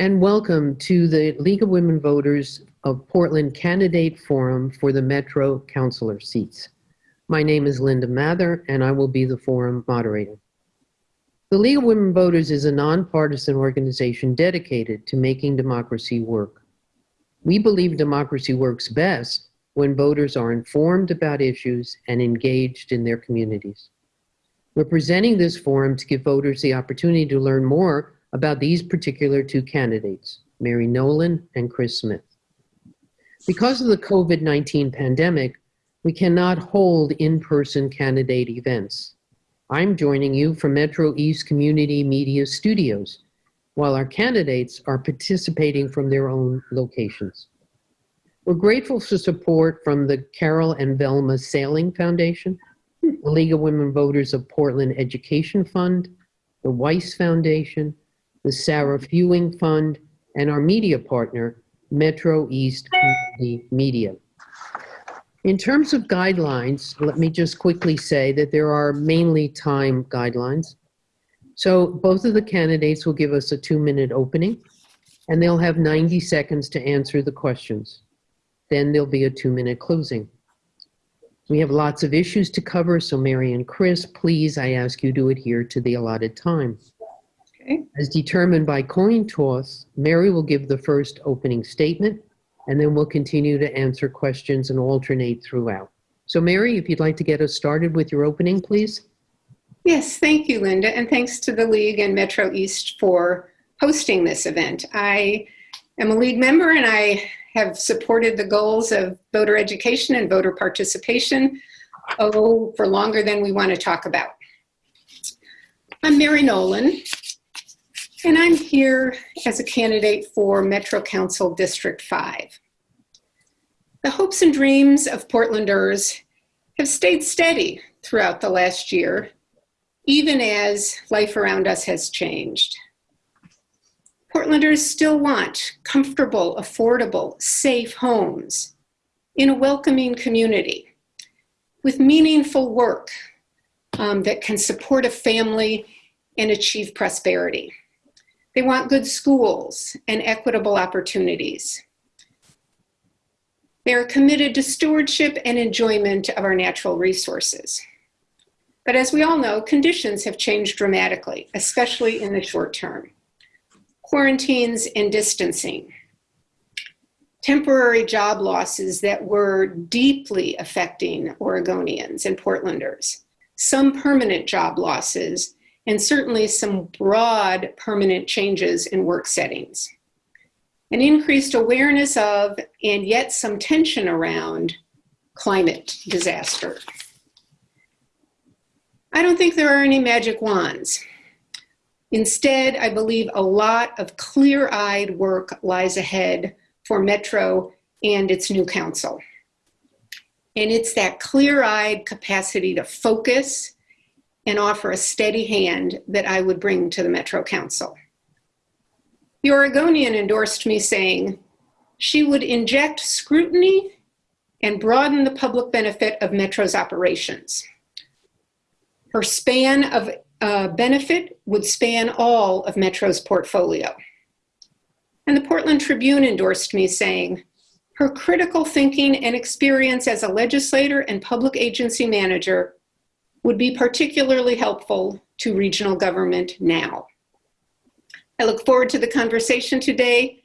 And welcome to the League of Women Voters of Portland Candidate Forum for the Metro Councilor seats. My name is Linda Mather, and I will be the forum moderator. The League of Women Voters is a nonpartisan organization dedicated to making democracy work. We believe democracy works best when voters are informed about issues and engaged in their communities. We're presenting this forum to give voters the opportunity to learn more about these particular two candidates, Mary Nolan and Chris Smith. Because of the COVID-19 pandemic, we cannot hold in-person candidate events. I'm joining you from Metro East Community Media Studios, while our candidates are participating from their own locations. We're grateful for support from the Carol and Velma Saling Foundation, the League of Women Voters of Portland Education Fund, the Weiss Foundation, the Sarah Fewing Fund, and our media partner, Metro East Community Media. In terms of guidelines, let me just quickly say that there are mainly time guidelines. So both of the candidates will give us a two-minute opening, and they'll have 90 seconds to answer the questions. Then there'll be a two-minute closing. We have lots of issues to cover, so Mary and Chris, please, I ask you to adhere to the allotted time. Okay. As determined by coin toss, Mary will give the first opening statement, and then we'll continue to answer questions and alternate throughout. So Mary, if you'd like to get us started with your opening, please. Yes, thank you, Linda, and thanks to the League and Metro East for hosting this event. I am a League member and I have supported the goals of voter education and voter participation, oh, for longer than we want to talk about. I'm Mary Nolan, and I'm here as a candidate for Metro Council District 5. The hopes and dreams of Portlanders have stayed steady throughout the last year, even as life around us has changed. Portlanders still want comfortable, affordable, safe homes in a welcoming community with meaningful work um, that can support a family and achieve prosperity. They want good schools and equitable opportunities. They are committed to stewardship and enjoyment of our natural resources. But as we all know, conditions have changed dramatically, especially in the short term. Quarantines and distancing, temporary job losses that were deeply affecting Oregonians and Portlanders, some permanent job losses and certainly some broad permanent changes in work settings. An increased awareness of, and yet some tension around, climate disaster. I don't think there are any magic wands. Instead, I believe a lot of clear-eyed work lies ahead for Metro and its new council. And it's that clear-eyed capacity to focus and offer a steady hand that I would bring to the Metro Council. The Oregonian endorsed me saying she would inject scrutiny and broaden the public benefit of Metro's operations. Her span of uh, benefit would span all of Metro's portfolio. And the Portland Tribune endorsed me saying, her critical thinking and experience as a legislator and public agency manager would be particularly helpful to regional government now. I look forward to the conversation today,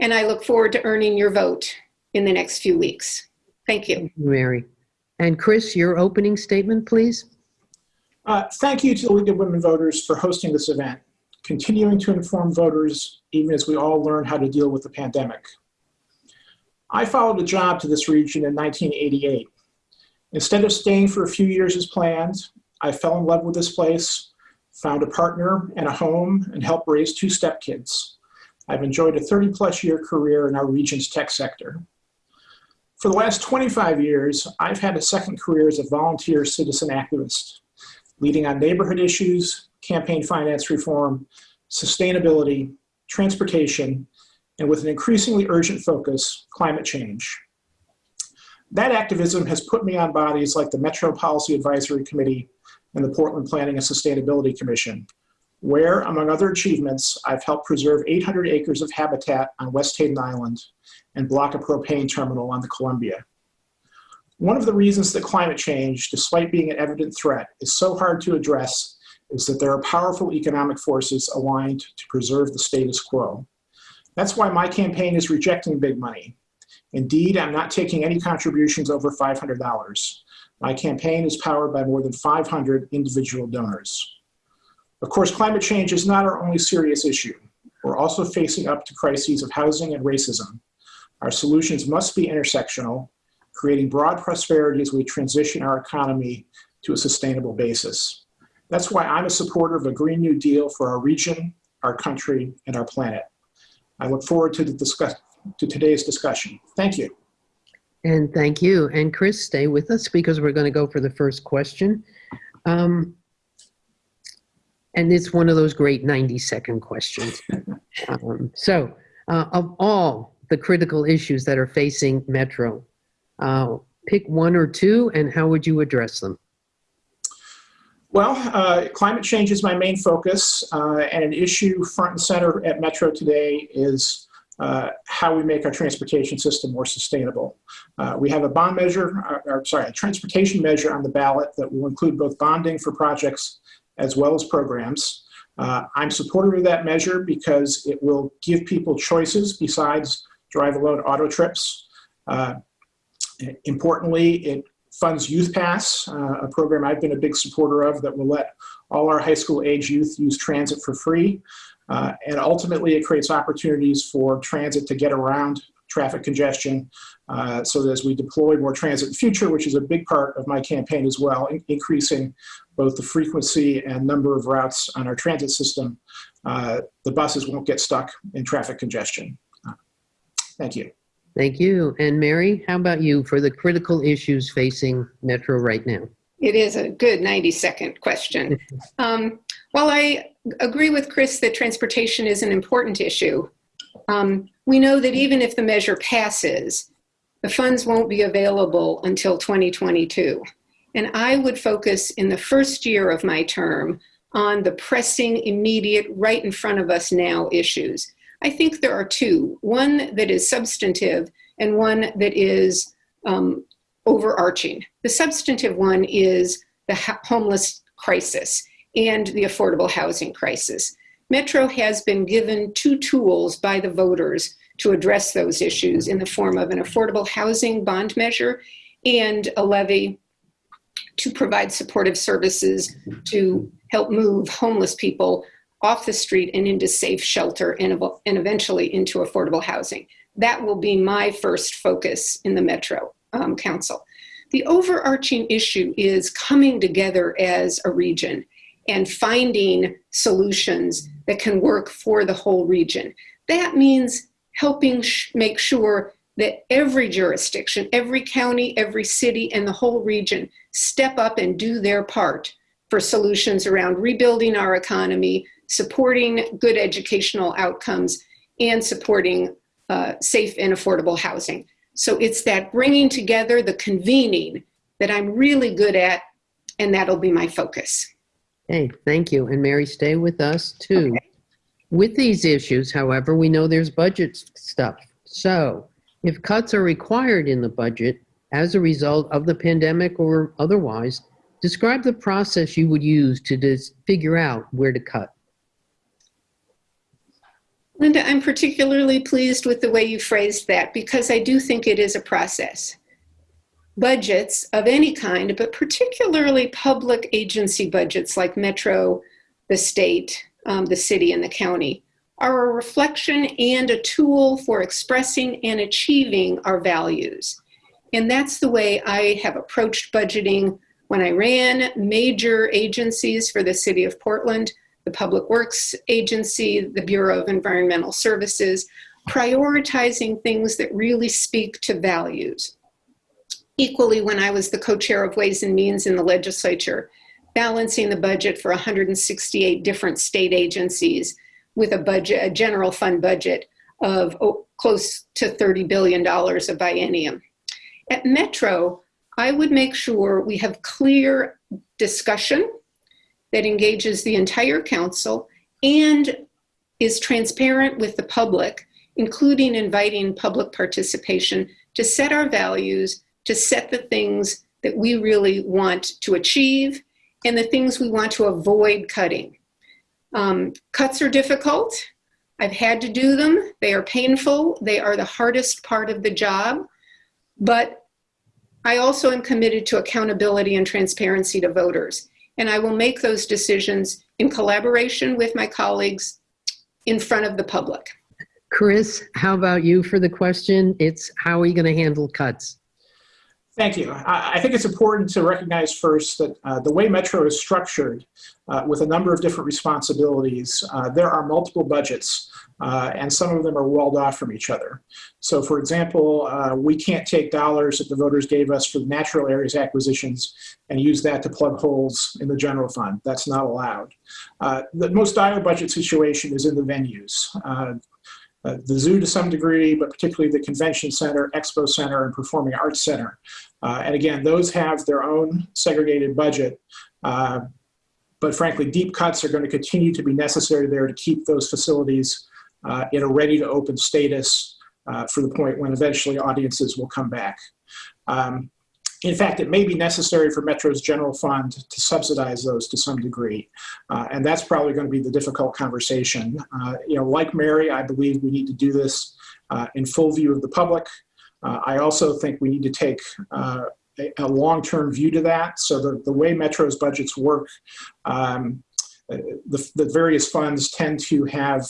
and I look forward to earning your vote in the next few weeks. Thank you. Thank you, Mary. And Chris, your opening statement, please. Uh, thank you to the League of Women Voters for hosting this event, continuing to inform voters even as we all learn how to deal with the pandemic. I followed a job to this region in 1988 Instead of staying for a few years as planned, I fell in love with this place, found a partner and a home, and helped raise two stepkids. I've enjoyed a 30 plus year career in our region's tech sector. For the last 25 years, I've had a second career as a volunteer citizen activist, leading on neighborhood issues, campaign finance reform, sustainability, transportation, and with an increasingly urgent focus, climate change. That activism has put me on bodies like the Metro Policy Advisory Committee and the Portland Planning and Sustainability Commission, where, among other achievements, I've helped preserve 800 acres of habitat on West Hayden Island and block a propane terminal on the Columbia. One of the reasons that climate change, despite being an evident threat, is so hard to address is that there are powerful economic forces aligned to preserve the status quo. That's why my campaign is rejecting big money. Indeed, I'm not taking any contributions over $500. My campaign is powered by more than 500 individual donors. Of course, climate change is not our only serious issue. We're also facing up to crises of housing and racism. Our solutions must be intersectional, creating broad prosperity as we transition our economy to a sustainable basis. That's why I'm a supporter of a Green New Deal for our region, our country, and our planet. I look forward to, the discuss to today's discussion. Thank you. And thank you. And Chris, stay with us because we're going to go for the first question. Um, and it's one of those great 90 second questions. Um, so, uh, of all the critical issues that are facing Metro, uh, pick one or two and how would you address them? Well, uh, climate change is my main focus, uh, and an issue front and center at Metro today is uh, how we make our transportation system more sustainable. Uh, we have a bond measure, or, or, sorry, a transportation measure on the ballot that will include both bonding for projects as well as programs. Uh, I'm supportive of that measure because it will give people choices besides drive alone auto trips. Uh, importantly, it funds Youth Pass, uh, a program I've been a big supporter of that will let all our high school age youth use transit for free. Uh, and ultimately, it creates opportunities for transit to get around traffic congestion uh, so that as we deploy more transit in the future, which is a big part of my campaign as well, in increasing both the frequency and number of routes on our transit system, uh, the buses won't get stuck in traffic congestion. Uh, thank you. Thank you. And Mary, how about you for the critical issues facing Metro right now? It is a good 90 second question. Um, while I agree with Chris that transportation is an important issue, um, we know that even if the measure passes, the funds won't be available until 2022. And I would focus in the first year of my term on the pressing, immediate, right in front of us now issues. I think there are two one that is substantive and one that is um, overarching. The substantive one is the homeless crisis and the affordable housing crisis. Metro has been given two tools by the voters to address those issues in the form of an affordable housing bond measure and a levy to provide supportive services to help move homeless people off the street and into safe shelter and, and eventually into affordable housing. That will be my first focus in the Metro um, Council. The overarching issue is coming together as a region and finding solutions that can work for the whole region. That means helping make sure that every jurisdiction, every county, every city, and the whole region step up and do their part for solutions around rebuilding our economy, supporting good educational outcomes, and supporting uh, safe and affordable housing. So it's that bringing together, the convening that I'm really good at, and that'll be my focus. Hey, thank you. And Mary, stay with us too. Okay. With these issues, however, we know there's budget stuff. So if cuts are required in the budget as a result of the pandemic or otherwise, describe the process you would use to figure out where to cut. Linda, I'm particularly pleased with the way you phrased that because I do think it is a process. Budgets of any kind, but particularly public agency budgets like Metro, the state, um, the city, and the county, are a reflection and a tool for expressing and achieving our values. And that's the way I have approached budgeting when I ran major agencies for the city of Portland the Public Works Agency, the Bureau of Environmental Services, prioritizing things that really speak to values. Equally, when I was the co-chair of Ways and Means in the legislature, balancing the budget for 168 different state agencies with a budget, a general fund budget of oh, close to $30 billion a biennium. At Metro, I would make sure we have clear discussion that engages the entire council and is transparent with the public, including inviting public participation to set our values, to set the things that we really want to achieve, and the things we want to avoid cutting. Um, cuts are difficult. I've had to do them. They are painful. They are the hardest part of the job. But I also am committed to accountability and transparency to voters. And I will make those decisions in collaboration with my colleagues in front of the public. Chris, how about you for the question? It's how are you going to handle cuts? Thank you. I, think it's important to recognize first that uh, the way Metro is structured uh, with a number of different responsibilities, uh, there are multiple budgets uh, and some of them are walled off from each other. So for example, uh, we can't take dollars that the voters gave us for natural areas acquisitions and use that to plug holes in the general fund. That's not allowed. Uh, the most dire budget situation is in the venues. Uh, the zoo to some degree, but particularly the convention center, expo center, and performing arts center. Uh, and again, those have their own segregated budget. Uh, but frankly, deep cuts are going to continue to be necessary there to keep those facilities uh, in a ready to open status uh, for the point when eventually audiences will come back. Um, in fact, it may be necessary for Metro's general fund to subsidize those to some degree. Uh, and that's probably going to be the difficult conversation. Uh, you know, like Mary, I believe we need to do this in full view of the public. Uh, I also think we need to take uh, a, a long-term view to that. So the, the way Metro's budgets work, um, uh, the, the various funds tend to have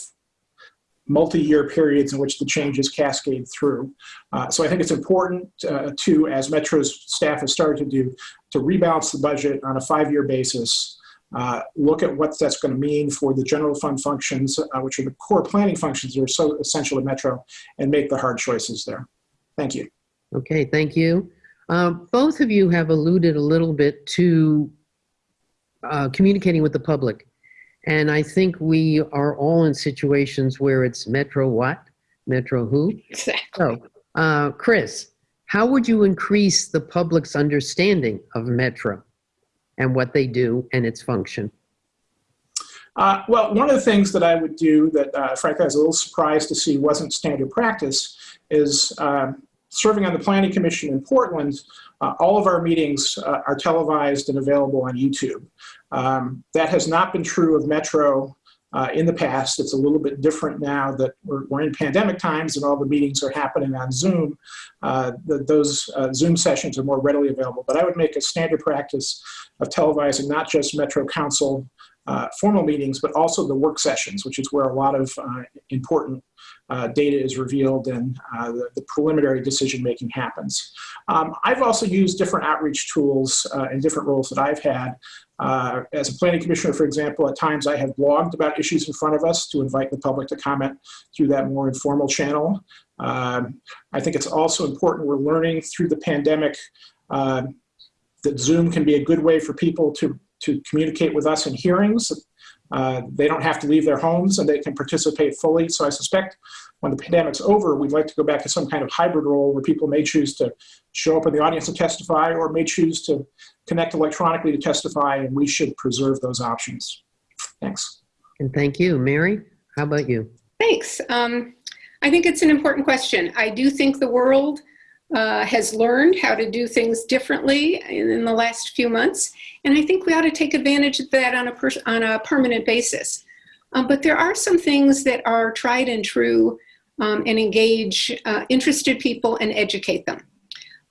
multi-year periods in which the changes cascade through. Uh, so I think it's important uh, to, as Metro's staff has started to do, to rebalance the budget on a five-year basis, uh, look at what that's going to mean for the general fund functions, uh, which are the core planning functions that are so essential to Metro, and make the hard choices there. Thank you. Okay, thank you. Uh, both of you have alluded a little bit to uh, communicating with the public. And I think we are all in situations where it's Metro what? Metro who? Exactly. So, uh, Chris, how would you increase the public's understanding of Metro and what they do and its function? Uh, well, one of the things that I would do that, uh, frankly, I was a little surprised to see wasn't standard practice is uh, serving on the Planning Commission in Portland, uh, all of our meetings uh, are televised and available on YouTube. Um, that has not been true of Metro uh, in the past. It's a little bit different now that we're, we're, in pandemic times and all the meetings are happening on Zoom. Uh, the, those uh, Zoom sessions are more readily available. But I would make a standard practice of televising not just Metro Council uh, formal meetings, but also the work sessions, which is where a lot of uh, important uh, data is revealed and uh, the, the, preliminary decision making happens. Um, I've also used different outreach tools uh, in different roles that I've had. Uh, as a planning commissioner, for example, at times I have blogged about issues in front of us to invite the public to comment through that more informal channel. Um, I think it's also important we're learning through the pandemic uh, that Zoom can be a good way for people to, to communicate with us in hearings. Uh, they don't have to leave their homes and they can participate fully. So I suspect when the pandemic's over, we'd like to go back to some kind of hybrid role where people may choose to show up in the audience and testify or may choose to connect electronically to testify and we should preserve those options. Thanks. And thank you. Mary, how about you? Thanks. Um, I think it's an important question. I do think the world uh, has learned how to do things differently in, in, the last few months. And I think we ought to take advantage of that on a, on a permanent basis. Um, but there are some things that are tried and true um, and engage uh, interested people and educate them.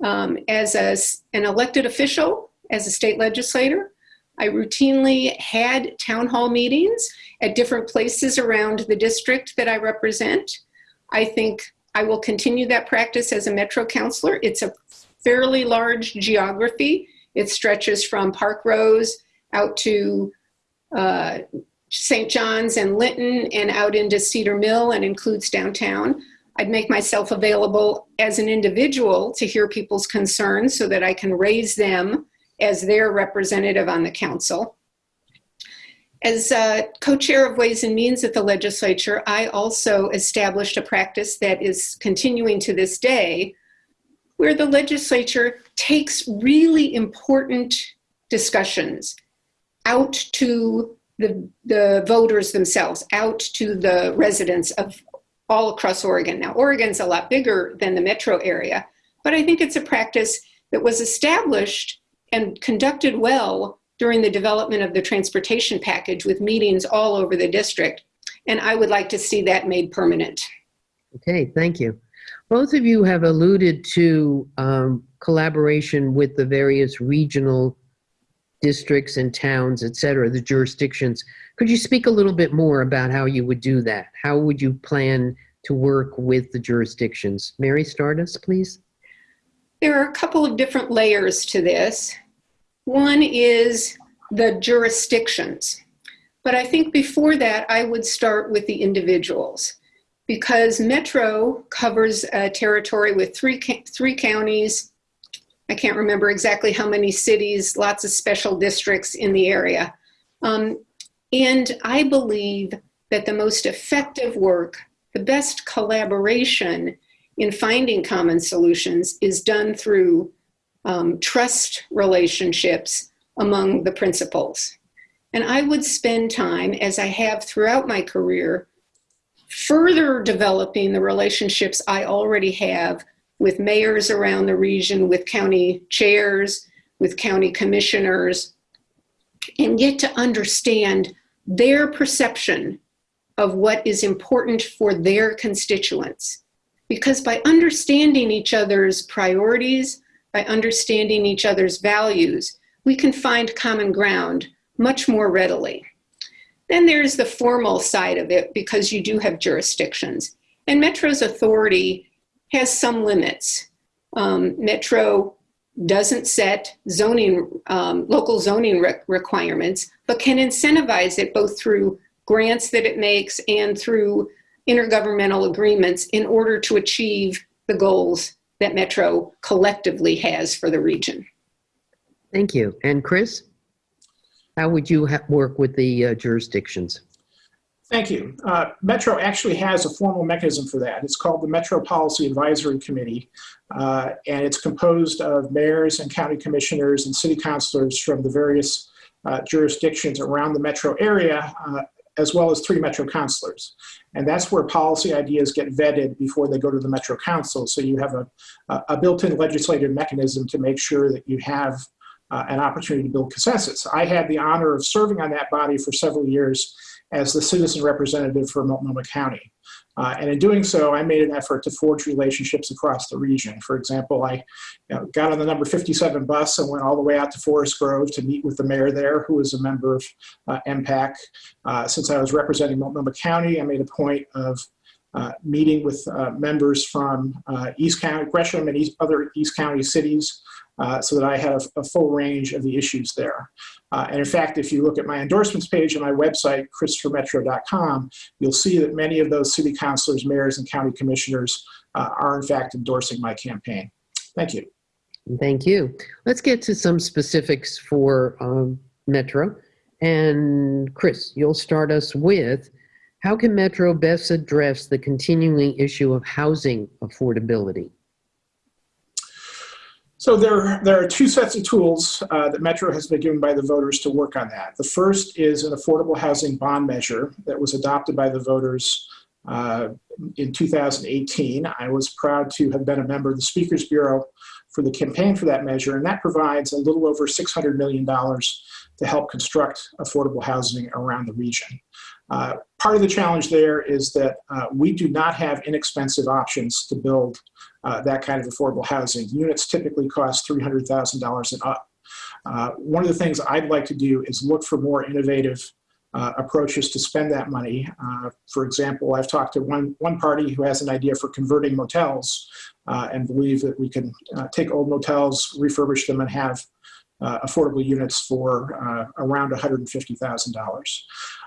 Um, as a, an elected official, as a state legislator, I routinely had town hall meetings at different places around the district that I represent. I think I will continue that practice as a Metro councilor. It's a fairly large geography. It stretches from Parkrose out to uh, St. John's and Linnton and out into Cedar Mill and includes downtown. I'd make myself available as an individual to hear people's concerns so that I can raise them as their representative on the council. As uh, co-chair of Ways and Means at the legislature, I also established a practice that is continuing to this day, where the legislature takes really important discussions out to the, the voters themselves, out to the residents of all across Oregon. Now, Oregon's a lot bigger than the metro area, but I think it's a practice that was established and conducted well during the development of the transportation package with meetings all over the district. And I would like to see that made permanent. Okay, thank you. Both of you have alluded to um, collaboration with the various regional districts and towns, et cetera, the jurisdictions. Could you speak a little bit more about how you would do that? How would you plan to work with the jurisdictions? Mary Stardust, please. There are a couple of different layers to this. One is the jurisdictions. But I think before that, I would start with the individuals because Metro covers a territory with three, three counties. I can't remember exactly how many cities, lots of special districts in the area. Um, and I believe that the most effective work, the best collaboration in finding common solutions is done through um, trust relationships among the principals. And I would spend time, as I have throughout my career, further developing the relationships I already have with mayors around the region, with county chairs, with county commissioners, and get to understand their perception of what is important for their constituents. Because by understanding each other's priorities, by understanding each other's values, we can find common ground much more readily. Then there's the formal side of it because you do have jurisdictions. And Metro's authority has some limits. Um, Metro doesn't set zoning, um, local zoning re requirements, but can incentivize it both through grants that it makes and through intergovernmental agreements in order to achieve the goals that Metro collectively has for the region. Thank you. And Chris? How would you work with the uh, jurisdictions? Thank you. Uh, Metro actually has a formal mechanism for that. It's called the Metro Policy Advisory Committee, uh, and it's composed of mayors and county commissioners and city councilors from the various uh, jurisdictions around the metro area, uh, as well as three metro councilors. And that's where policy ideas get vetted before they go to the Metro Council. So you have a, a built-in legislative mechanism to make sure that you have uh, an opportunity to build consensus. I had the honor of serving on that body for several years as the citizen representative for Multnomah County. Uh, and in doing so, I made an effort to forge relationships across the region. For example, I you know, got on the number 57 bus and went all the way out to Forest Grove to meet with the mayor there, who was a member of uh, MPAC. Uh, since I was representing Multnomah County, I made a point of uh, meeting with uh, members from uh, East County, Gresham and East, other East County cities uh, so that I had a, a, full range of the issues there. Uh, and in fact, if you look at my endorsements page on my website, chrisformetro.com, you'll see that many of those city councilors, mayors, and county commissioners uh, are in fact endorsing my campaign. Thank you. Thank you. Let's get to some specifics for um, Metro. And Chris, you'll start us with how can Metro best address the continuing issue of housing affordability? So there, there are two sets of tools uh, that Metro has been given by the voters to work on that. The first is an affordable housing bond measure that was adopted by the voters uh, in 2018. I was proud to have been a member of the Speakers Bureau for the campaign for that measure, and that provides a little over $600 million to help construct affordable housing around the region. Uh, part of the challenge there is that uh, we do not have inexpensive options to build uh, that kind of affordable housing. Units typically cost $300,000 and up. Uh, one of the things I'd like to do is look for more innovative uh, approaches to spend that money. Uh, for example, I've talked to one, one party who has an idea for converting motels and believe that we can take old motels, refurbish them, and have uh, affordable units for uh, around $150,000.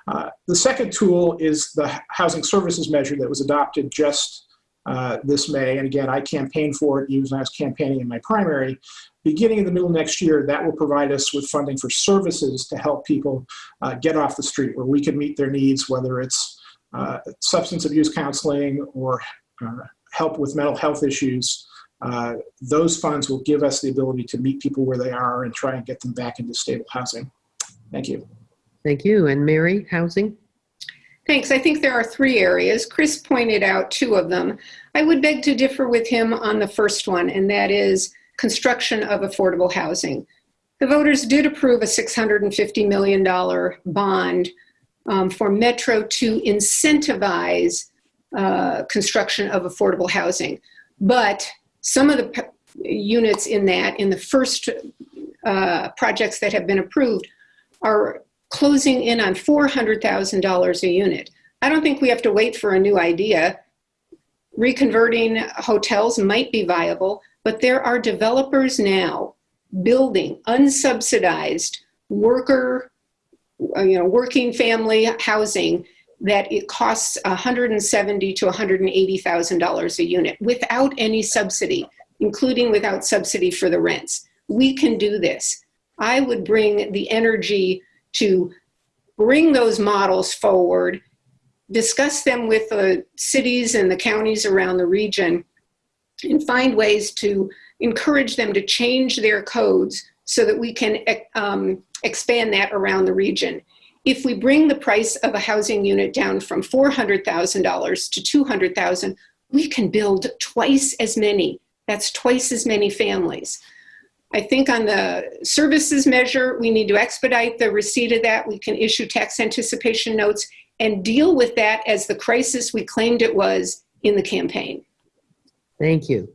Uh, the second tool is the housing services measure that was adopted just uh, this May. And again, I campaigned for it even when I was campaigning in my primary. Beginning in the middle of next year, that will provide us with funding for services to help people uh, get off the street where we can meet their needs, whether it's uh, substance abuse counseling or help with mental health issues. Uh, those funds will give us the ability to meet people where they are and try and get them back into stable housing. Thank you. Thank you. And Mary, housing? Thanks. I think there are three areas. Chris pointed out two of them. I would beg to differ with him on the first one, and that is construction of affordable housing. The voters did approve a $650 million bond um, for Metro to incentivize uh, construction of affordable housing. But some of the units in that, in the first uh, projects that have been approved, are closing in on $400,000 a unit. I don't think we have to wait for a new idea. Reconverting hotels might be viable, but there are developers now building unsubsidized worker, uh, you know, working family housing that it costs 170 to 180,000 dollars a unit without any subsidy, including without subsidy for the rents. We can do this. I would bring the energy to bring those models forward, discuss them with the cities and the counties around the region, and find ways to encourage them to change their codes so that we can um, expand that around the region. If we bring the price of a housing unit down from $400,000 to 200,000, we can build twice as many. That's twice as many families. I think on the services measure, we need to expedite the receipt of that. We can issue tax anticipation notes and deal with that as the crisis we claimed it was in the campaign. Thank you.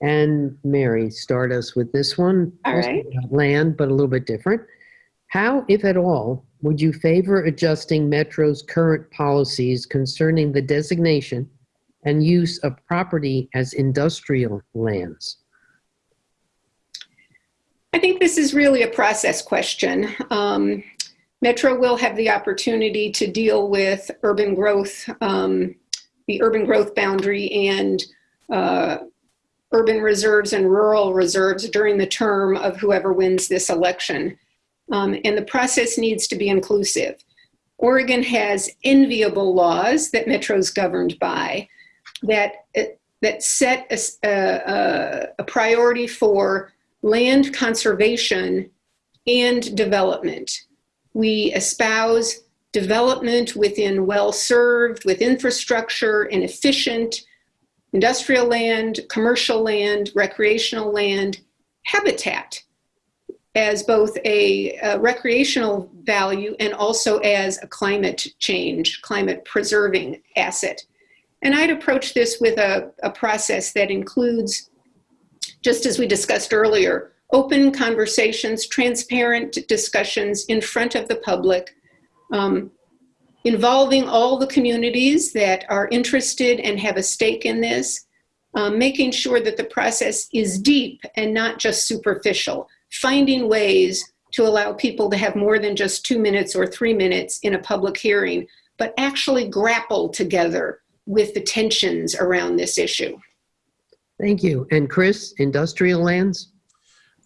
And Mary, start us with this one. All right. Land, but a little bit different. How, if at all, would you favor adjusting Metro's current policies concerning the designation and use of property as industrial lands? I think this is really a process question. Um, Metro will have the opportunity to deal with urban growth, um, the urban growth boundary and uh, urban reserves and rural reserves during the term of whoever wins this election. Um, and the process needs to be inclusive. Oregon has enviable laws that Metro's governed by that, that set a, a, a priority for land conservation and development. We espouse development within well-served, with infrastructure and efficient industrial land, commercial land, recreational land, habitat as both a, a recreational value and also as a climate change, climate preserving asset. And I'd approach this with a, a process that includes just as we discussed earlier, open conversations, transparent discussions in front of the public, um, involving all the communities that are interested and have a stake in this, um, making sure that the process is deep and not just superficial, finding ways to allow people to have more than just two minutes or three minutes in a public hearing, but actually grapple together with the tensions around this issue. Thank you. And Chris, industrial lands?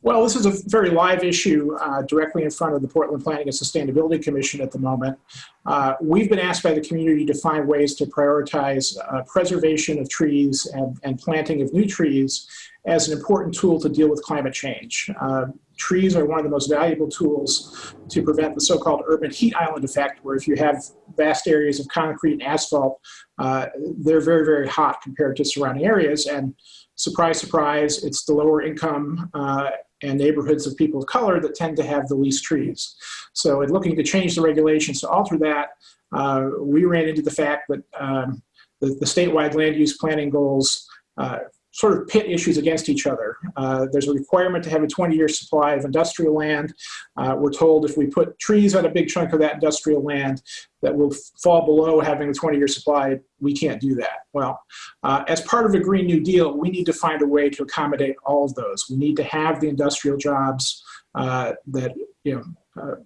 Well, this is a very live issue uh, directly in front of the Portland Planning and Sustainability Commission at the moment. Uh, we've been asked by the community to find ways to prioritize uh, preservation of trees and, and, planting of new trees as an important tool to deal with climate change. Uh, trees are one of the most valuable tools to prevent the so-called urban heat island effect, where if you have vast areas of concrete and asphalt, uh, they're very, very hot compared to surrounding areas. And surprise, surprise, it's the lower income uh, and neighborhoods of people of color that tend to have the least trees. So in looking to change the regulations to alter that, uh, we ran into the fact that um, the, the, statewide land use planning goals uh, sort of pit issues against each other. Uh, there's a requirement to have a 20-year supply of industrial land. Uh, we're told if we put trees on a big chunk of that industrial land that will fall below having a 20-year supply, we can't do that. Well, uh, as part of a Green New Deal, we need to find a way to accommodate all of those. We need to have the industrial jobs uh, that you know uh,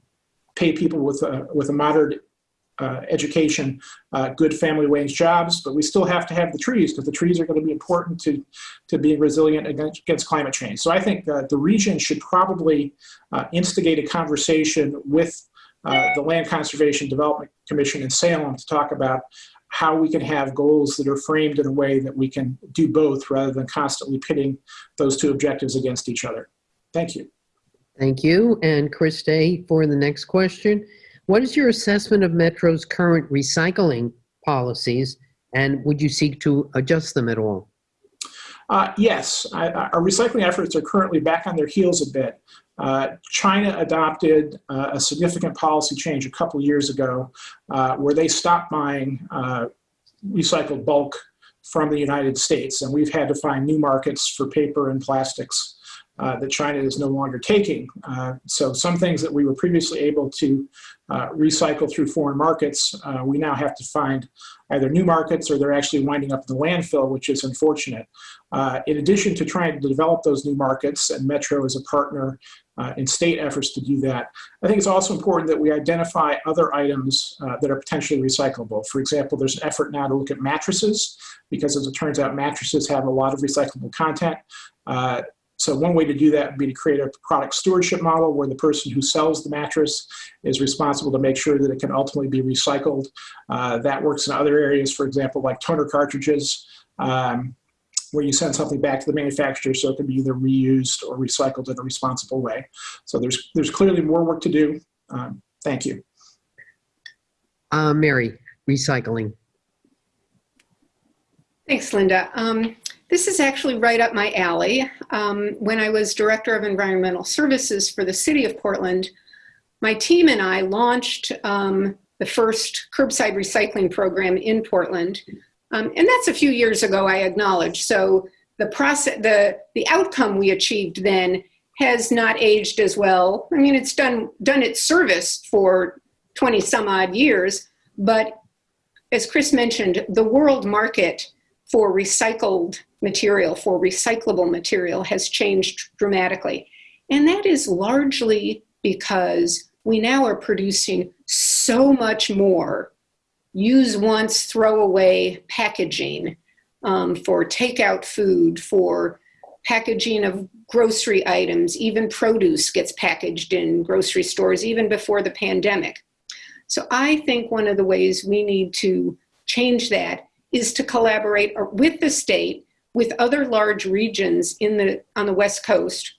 pay people with a, with a moderate uh, education, uh, good family wage jobs, but we still have to have the trees because the trees are going to be important to, to being resilient against, against climate change. So I think uh, the region should probably uh, instigate a conversation with uh, the Land Conservation Development Commission in Salem to talk about how we can have goals that are framed in a way that we can do both rather than constantly pitting those two objectives against each other. Thank you. Thank you. And Chris Day for the next question. What is your assessment of Metro's current recycling policies, and would you seek to adjust them at all? Uh, yes, I, our recycling efforts are currently back on their heels a bit. Uh, China adopted uh, a significant policy change a couple years ago uh, where they stopped buying uh, recycled bulk from the United States, and we've had to find new markets for paper and plastics uh, that China is no longer taking. Uh, so some things that we were previously able to uh, recycle through foreign markets, uh, we now have to find either new markets or they're actually winding up in the landfill, which is unfortunate. Uh, in addition to trying to develop those new markets, and Metro is a partner in state efforts to do that, I think it's also important that we identify other items that are potentially recyclable. For example, there's an effort now to look at mattresses, because as it turns out, mattresses have a lot of recyclable content. Uh, so one way to do that would be to create a product stewardship model where the person who sells the mattress is responsible to make sure that it can ultimately be recycled. Uh, that works in other areas, for example, like toner cartridges. Um, where you send something back to the manufacturer so it can be either reused or recycled in a responsible way. So there's, there's clearly more work to do. Um, thank you. Uh, Mary, recycling. Thanks, Linda. Um, this is actually right up my alley. Um, when I was Director of Environmental Services for the City of Portland, my team and I launched um, the first curbside recycling program in Portland. Um, and that's a few years ago, I acknowledge. So the process, the, the outcome we achieved then has not aged as well. I mean, it's done, done its service for 20 some odd years, but as Chris mentioned, the world market for recycled material, for recyclable material has changed dramatically. And that is largely because we now are producing so much more use once, throw away packaging um, for takeout food, for packaging of grocery items, even produce gets packaged in grocery stores even before the pandemic. So I think one of the ways we need to change that is to collaborate with the state, with other large regions in the, on the West Coast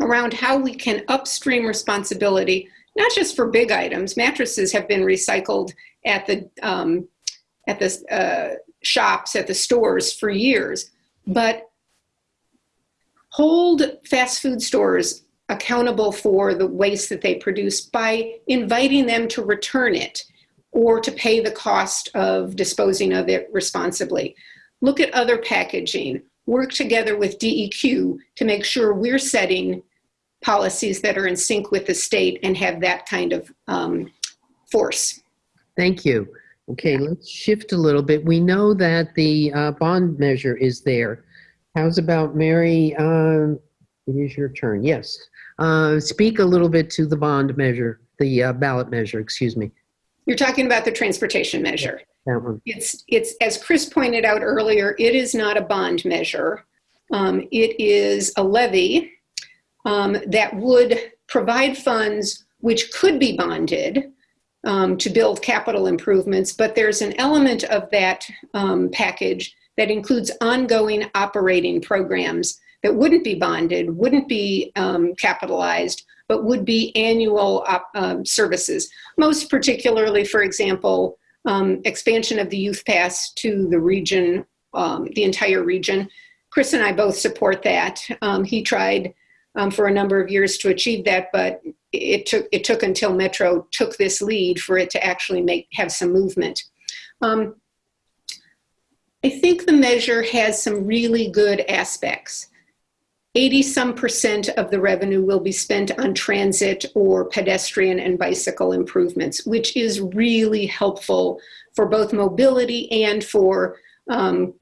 around how we can upstream responsibility, not just for big items. Mattresses have been recycled at the, um, at the uh, shops, at the stores for years, but hold fast food stores accountable for the waste that they produce by inviting them to return it or to pay the cost of disposing of it responsibly. Look at other packaging. Work together with DEQ to make sure we're setting policies that are in sync with the state and have that kind of um, force. Thank you. Okay, let's shift a little bit. We know that the uh, bond measure is there. How's about Mary? Um, it is your turn. Yes. Uh, speak a little bit to the bond measure, the uh, ballot measure, excuse me. You're talking about the transportation measure. It's, it's as Chris pointed out earlier, it is not a bond measure. Um, it is a levy um, that would provide funds which could be bonded um, to build capital improvements, but there's an element of that um, package that includes ongoing operating programs that wouldn't be bonded, wouldn't be um, capitalized, but would be annual um, services. Most particularly, for example, um, expansion of the youth pass to the region, um, the entire region. Chris and I both support that. Um, he tried um, for a number of years to achieve that, but it took it took until Metro took this lead for it to actually make have some movement. Um, I think the measure has some really good aspects. 80 some percent of the revenue will be spent on transit or pedestrian and bicycle improvements, which is really helpful for both mobility and for um,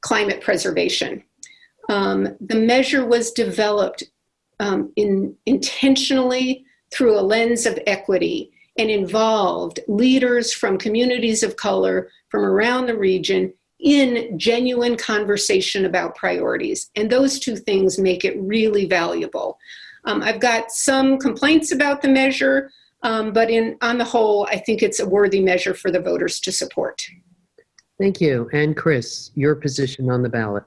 climate preservation. Um, the measure was developed um, in, intentionally through a lens of equity and involved leaders from communities of color from around the region in genuine conversation about priorities. And those two things make it really valuable. Um, I've got some complaints about the measure, um, but in on the whole, I think it's a worthy measure for the voters to support. Thank you. And Chris, your position on the ballot.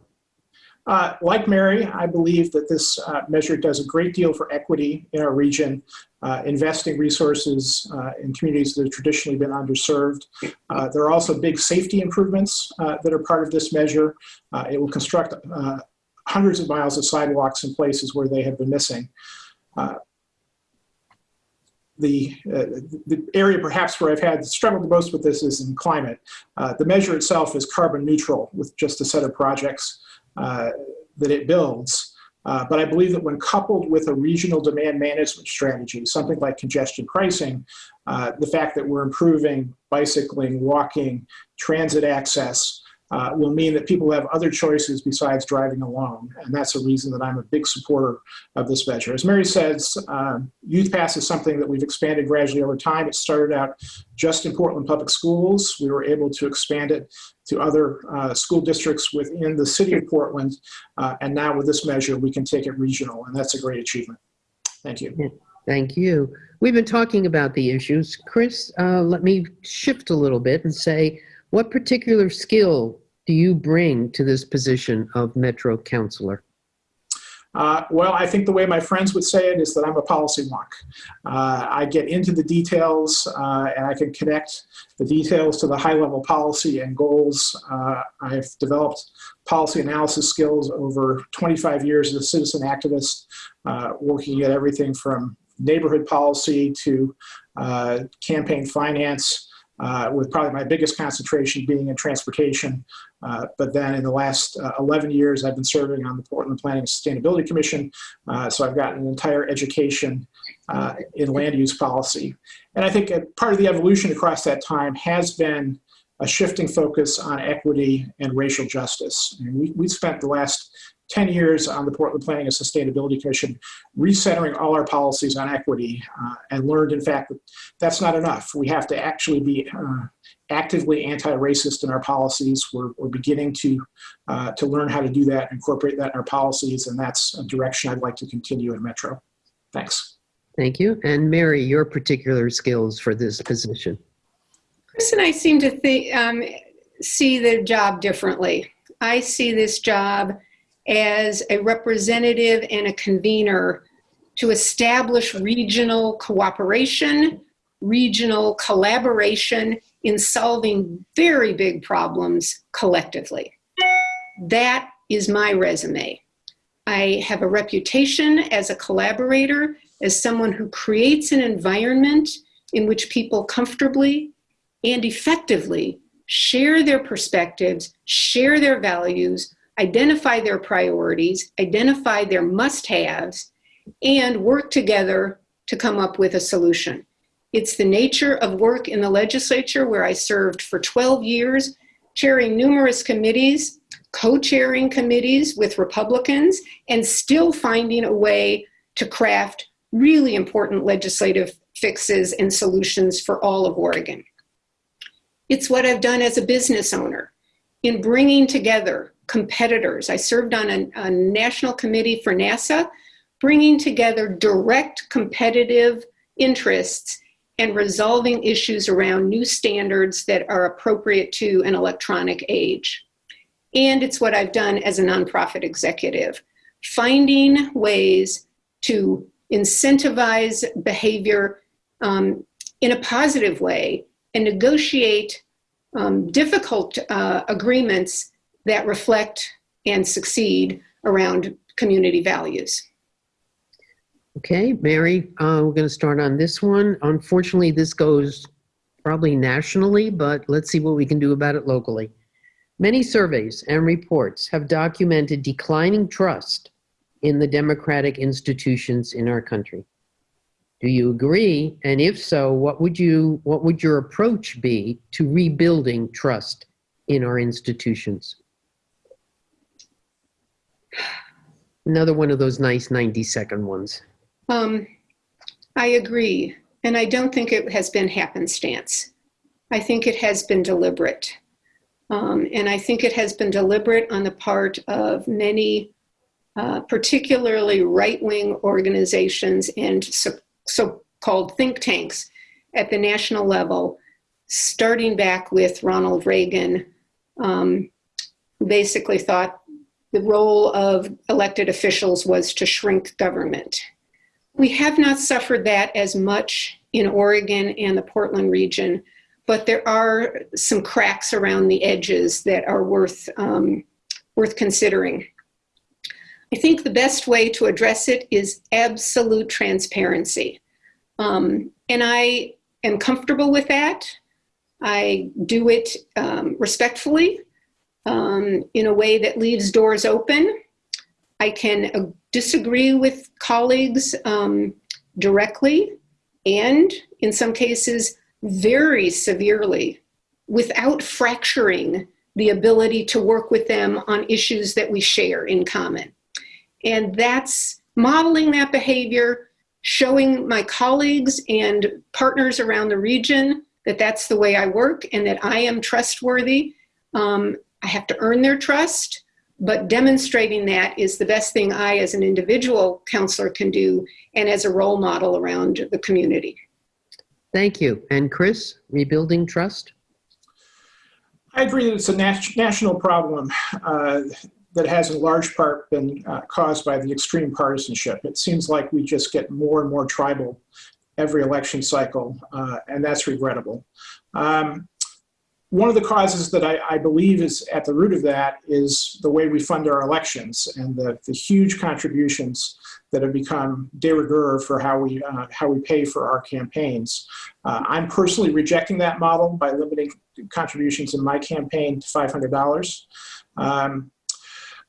Uh, like Mary, I believe that this uh, measure does a great deal for equity in our region, uh, investing resources uh, in communities that have traditionally been underserved. Uh, there are also big safety improvements uh, that are part of this measure. It will construct hundreds of miles of sidewalks in places where they have been missing. The, uh, the area perhaps where I've had struggled the most with this is in climate. Uh, the measure itself is carbon neutral with just a set of projects uh, that it builds. Uh, but I believe that when coupled with a regional demand management strategy, something like congestion pricing, uh, the fact that we're improving bicycling, walking, transit access, uh, will mean that people have other choices besides driving alone. And that's a reason that I'm a big supporter of this measure. As Mary says, um, Youth Pass is something that we've expanded gradually over time. It started out just in Portland Public Schools. We were able to expand it to other uh, school districts within the city of Portland. Uh, and now with this measure, we can take it regional, and that's a great achievement. Thank you. Thank you. We've been talking about the issues. Chris, uh, let me shift a little bit and say, what particular skill do you bring to this position of Metro Councilor? Uh, well, I think the way my friends would say it is that I'm a policy wonk. Uh, I get into the details uh, and I can connect the details to the high level policy and goals. Uh, I've developed policy analysis skills over 25 years as a citizen activist, uh, working at everything from neighborhood policy to uh, campaign finance, uh, with probably my biggest concentration being in transportation. Uh, but then in the last uh, 11 years, I've been serving on the Portland Planning and Sustainability Commission. Uh, so I've got an entire education uh, in land use policy. And I think part of the evolution across that time has been a shifting focus on equity and racial justice. And we, we spent the last 10 years on the Portland Planning and Sustainability Commission, recentering all our policies on equity, uh, and learned, in fact, that that's not enough. We have to actually be uh, actively anti-racist in our policies. We're, we're beginning to, uh, to learn how to do that, incorporate that in our policies, and that's a direction I'd like to continue in Metro. Thanks. Thank you. And Mary, your particular skills for this position? Chris and I seem to think, um, see the job differently. I see this job as a representative and a convener to establish regional cooperation, regional collaboration in solving very big problems collectively. That is my resume. I have a reputation as a collaborator, as someone who creates an environment in which people comfortably and effectively share their perspectives, share their values, identify their priorities, identify their must-haves, and work together to come up with a solution. It's the nature of work in the legislature where I served for 12 years, chairing numerous committees, co-chairing committees with Republicans, and still finding a way to craft really important legislative fixes and solutions for all of Oregon. It's what I've done as a business owner in bringing together competitors. I served on a, a national committee for NASA, bringing together direct competitive interests and resolving issues around new standards that are appropriate to an electronic age. And it's what I've done as a nonprofit executive, finding ways to incentivize behavior um, in a positive way and negotiate um, difficult uh, agreements that reflect and succeed around community values. Okay, Mary, uh, we're going to start on this one. Unfortunately, this goes probably nationally, but let's see what we can do about it locally. Many surveys and reports have documented declining trust in the democratic institutions in our country. Do you agree? And if so, what would you what would your approach be to rebuilding trust in our institutions? Another one of those nice 90 second ones. Um, I agree. And I don't think it has been happenstance. I think it has been deliberate. Um, and I think it has been deliberate on the part of many, uh, particularly right-wing organizations and so so-called think tanks at the national level, starting back with Ronald Reagan, um, basically thought the role of elected officials was to shrink government. We have not suffered that as much in Oregon and the Portland region, but there are some cracks around the edges that are worth, um, worth considering. I think the best way to address it is absolute transparency. Um, and I am comfortable with that. I do it um, respectfully um, in a way that leaves doors open. I can uh, disagree with colleagues um, directly and in some cases very severely without fracturing the ability to work with them on issues that we share in common. And that's modeling that behavior, showing my colleagues and partners around the region that that's the way I work and that I am trustworthy. Um, I have to earn their trust, but demonstrating that is the best thing I, as an individual councilor, can do and as a role model around the community. Thank you. And Chris, rebuilding trust? I agree that it's a nat national problem uh, that has in large part been uh, caused by the extreme partisanship. It seems like we just get more and more tribal every election cycle, uh, and that's regrettable. Um, one of the causes that I, I, believe is at the root of that is the way we fund our elections and the, the huge contributions that have become de rigueur for how we, uh, how we pay for our campaigns. Uh, I'm personally rejecting that model by limiting contributions in my campaign to $500. Um,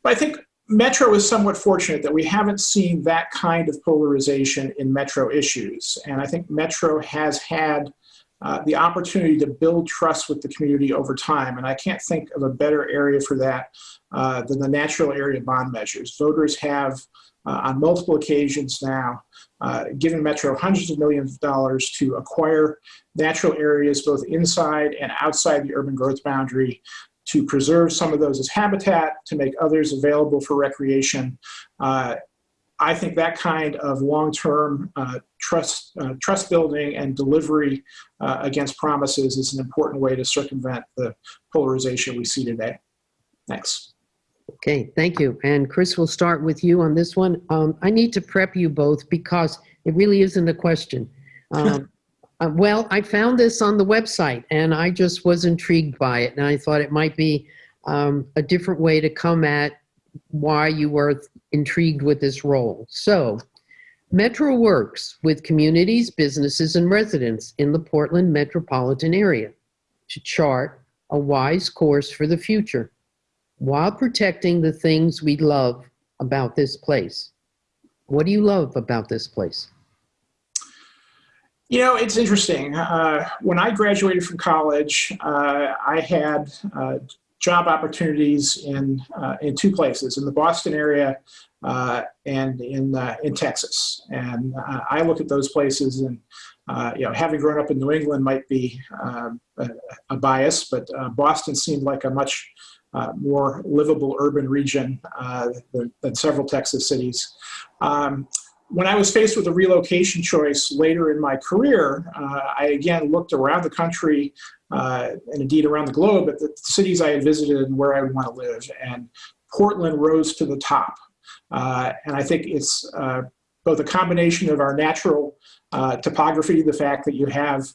but I think Metro is somewhat fortunate that we haven't seen that kind of polarization in Metro issues. And I think Metro has had uh, the opportunity to build trust with the community over time. And I can't think of a better area for that uh, than the natural area bond measures. Voters have, uh, on multiple occasions now, uh, given Metro hundreds of millions of dollars to acquire natural areas both inside and outside the urban growth boundary to preserve some of those as habitat, to make others available for recreation. Uh, I think that kind of long-term uh, trust, uh, trust building and delivery uh, against promises is an important way to circumvent the polarization we see today. Thanks. Okay, thank you. And Chris, we'll start with you on this one. Um, I need to prep you both because it really isn't a question. Um, uh, well, I found this on the website and I just was intrigued by it and I thought it might be um, a different way to come at why you were intrigued with this role. So, Metro works with communities, businesses, and residents in the Portland metropolitan area to chart a wise course for the future while protecting the things we love about this place. What do you love about this place? You know, it's interesting. Uh, when I graduated from college, uh, I had uh, job opportunities in uh, in two places in the Boston area uh, and in uh, in Texas. And I look at those places and. you know, having grown up in New England might be um, a, a, bias, but Boston seemed like a much more livable urban region than, than, several Texas cities. Um, when I was faced with a relocation choice later in my career, uh, I again looked around the country uh, and indeed around the globe at the cities I had visited and where I would want to live. And Portland rose to the top. Uh, and I think it's uh, both a combination of our natural uh, topography, the fact that you have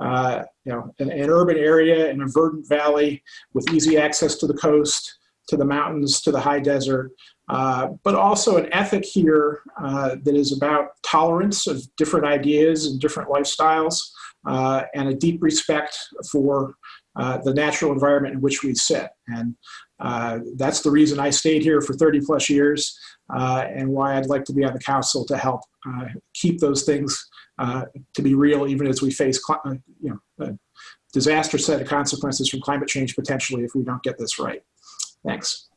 uh, you know, an, an urban area and a verdant valley with easy access to the coast, to the mountains, to the high desert, uh, but also an ethic here uh, that is about tolerance of different ideas and different lifestyles, uh, and a deep respect for uh, the natural environment in which we sit. And uh, that's the reason I stayed here for 30 plus years, and why I'd like to be on the council to help keep those things to be real, even as we face, you know, a disastrous set of consequences from climate change potentially if we don't get this right. Thanks.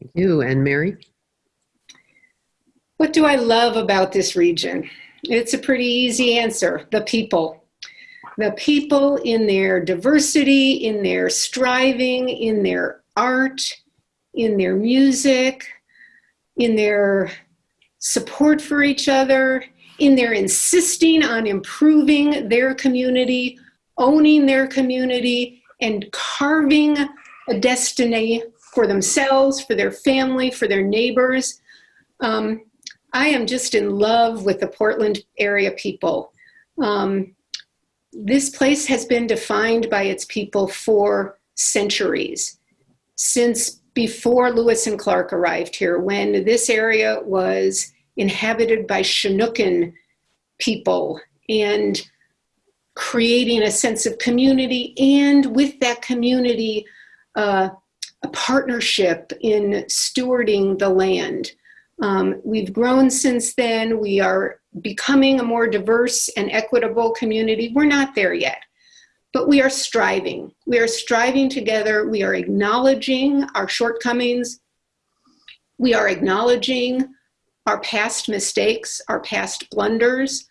Thank you. And Mary? What do I love about this region? It's a pretty easy answer, the people. The people in their diversity, in their striving, in their art, in their music, in their support for each other, in their insisting on improving their community, owning their community, and carving a destiny for themselves, for their family, for their neighbors. Um, I am just in love with the Portland area people. Um, this place has been defined by its people for centuries, since before Lewis and Clark arrived here, when this area was inhabited by Chinookan people and creating a sense of community and with that community, uh, a partnership in stewarding the land. Um, we've grown since then. We are becoming a more diverse and equitable community. We're not there yet, but we are striving. We are striving together. We are acknowledging our shortcomings. We are acknowledging our past mistakes, our past blunders,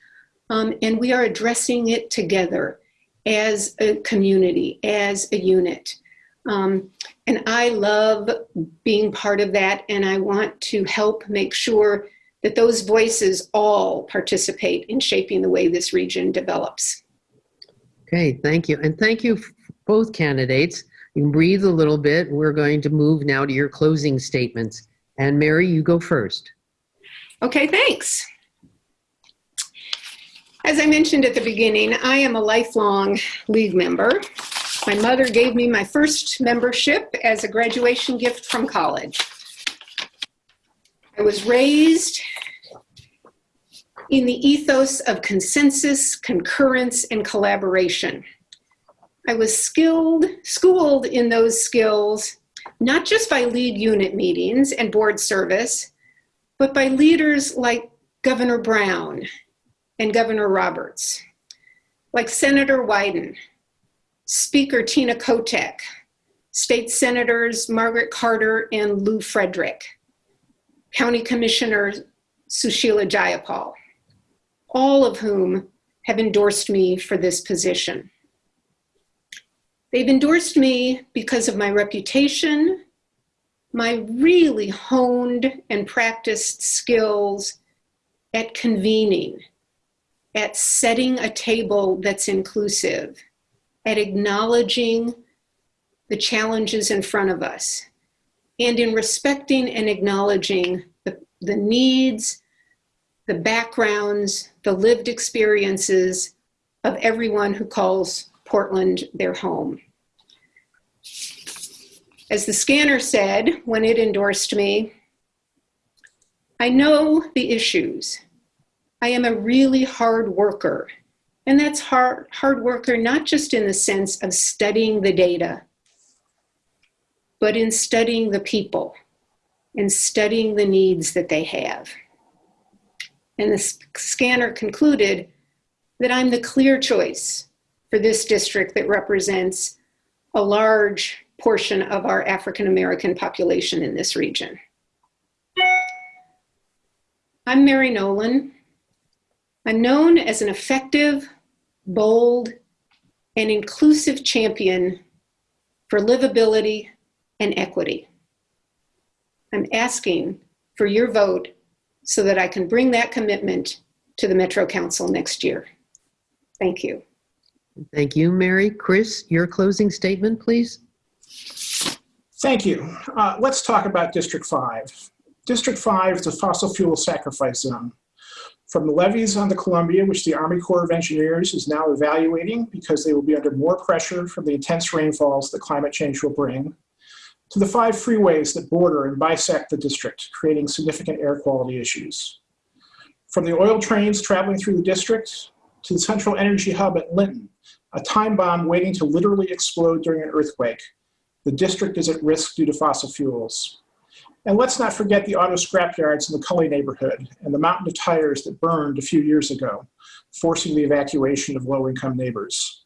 um, and we are addressing it together as a community, as a unit. Um, and I love being part of that, and I want to help make sure that those voices all participate in shaping the way this region develops. Okay, thank you. And thank you, both candidates. You can breathe a little bit. We're going to move now to your closing statements. And Mary, you go first. Okay, thanks. As I mentioned at the beginning, I am a lifelong League member. My mother gave me my first membership as a graduation gift from college. I was raised in the ethos of consensus, concurrence, and collaboration. I was skilled, schooled in those skills, not just by League unit meetings and board service, but by leaders like Governor Brown and Governor Roberts, like Senator Wyden, Speaker Tina Kotek, State Senators Margaret Carter and Lew Frederick, County Commissioner Susheela Jayapal, all of whom have endorsed me for this position. They've endorsed me because of my reputation, my really honed and practiced skills at convening, at setting a table that's inclusive, at acknowledging the challenges in front of us, and in respecting and acknowledging the, the needs, the backgrounds, the lived experiences of everyone who calls Portland their home. As the Skanner said when it endorsed me, I know the issues. I am a really hard worker. And that's hard, hard worker, not just in the sense of studying the data, but in studying the people and studying the needs that they have. And the Skanner concluded that I'm the clear choice for this district that represents a large portion of our African American population in this region. I'm Mary Nolan. I'm known as an effective, bold, and inclusive champion for livability and equity. I'm asking for your vote so that I can bring that commitment to the Metro Council next year. Thank you. Thank you, Mary. Chris, your closing statement, please. Thank you. Uh, let's talk about District 5. District 5 is a fossil fuel sacrifice zone. From the levees on the Columbia, which the Army Corps of Engineers is now evaluating because they will be under more pressure from the intense rainfalls that climate change will bring, to the five freeways that border and bisect the district, creating significant air quality issues. From the oil trains traveling through the district to the central energy hub at Linnton, a time bomb waiting to literally explode during an earthquake, the district is at risk due to fossil fuels. And let's not forget the auto scrapyards in the Cully neighborhood and the mountain of tires that burned a few years ago, forcing the evacuation of low-income neighbors.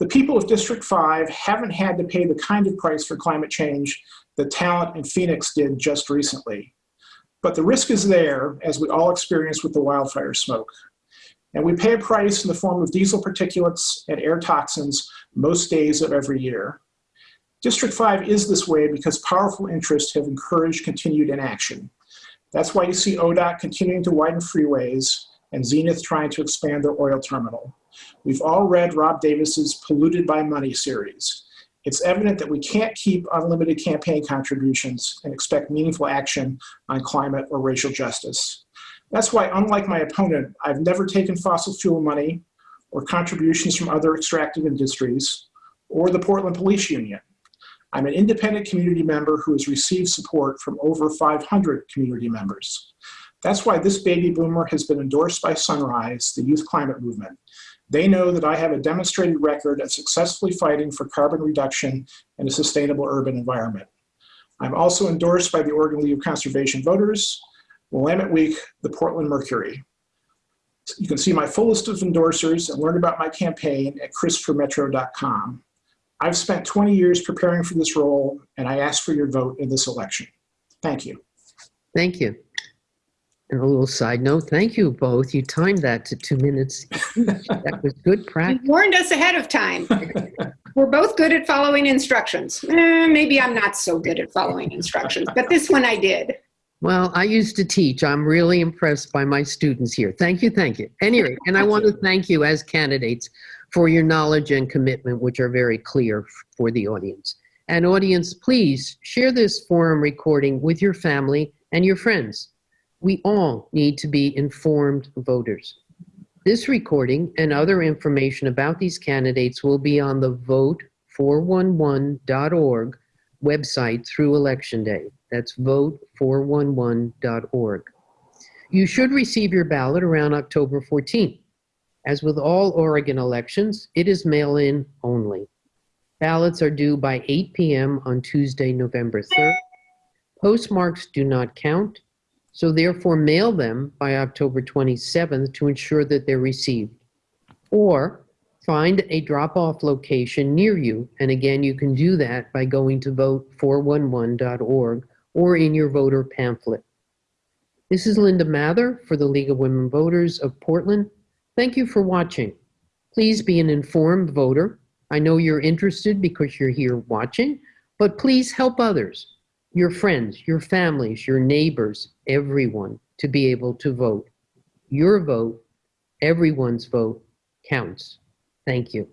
The people of District 5 haven't had to pay the kind of price for climate change that Talent and Phoenix did just recently. But the risk is there, as we all experienced with the wildfire smoke. And we pay a price in the form of diesel particulates and air toxins most days of every year. District 5 is this way because powerful interests have encouraged continued inaction. That's why you see ODOT continuing to widen freeways and Zenith trying to expand their oil terminal. We've all read Rob Davis's Polluted by Money series. It's evident that we can't keep unlimited campaign contributions and expect meaningful action on climate or racial justice. That's why, unlike my opponent, I've never taken fossil fuel money or contributions from other extractive industries or the Portland Police Union. I'm an independent community member who has received support from over 500 community members. That's why this baby boomer has been endorsed by Sunrise, the youth climate movement. They know that I have a demonstrated record of successfully fighting for carbon reduction and a sustainable urban environment. I'm also endorsed by the Oregon League of Conservation Voters, Willamette Week, the Portland Mercury. You can see my full list of endorsers and learn about my campaign at chrisformetro.com. I've spent 20 years preparing for this role, and I ask for your vote in this election. Thank you. Thank you. And a little side note, thank you both. You timed that to two minutes. That was good You practice. warned us ahead of time. We're both good at following instructions. Eh, maybe I'm not so good at following instructions, but this one I did. Well, I used to teach. I'm really impressed by my students here. Thank you, thank you. Anyway, and I want to thank you as candidates for your knowledge and commitment, which are very clear for the audience. And audience, please share this forum recording with your family and your friends. We all need to be informed voters. This recording and other information about these candidates will be on the vote411.org website through Election Day. That's vote411.org. You should receive your ballot around October 14th. As with all Oregon elections, it is mail-in only. Ballots are due by 8 p.m. on Tuesday, November 3rd. Postmarks do not count, so therefore mail them by October 27th to ensure that they're received. Or find a drop-off location near you, and again, you can do that by going to vote411.org or in your voter pamphlet. This is Linda Mather for the League of Women Voters of Portland. Thank you for watching. Please be an informed voter. I know you're interested because you're here watching, but please help others, your friends, your families, your neighbors, everyone to be able to vote. Your vote, everyone's vote counts. Thank you.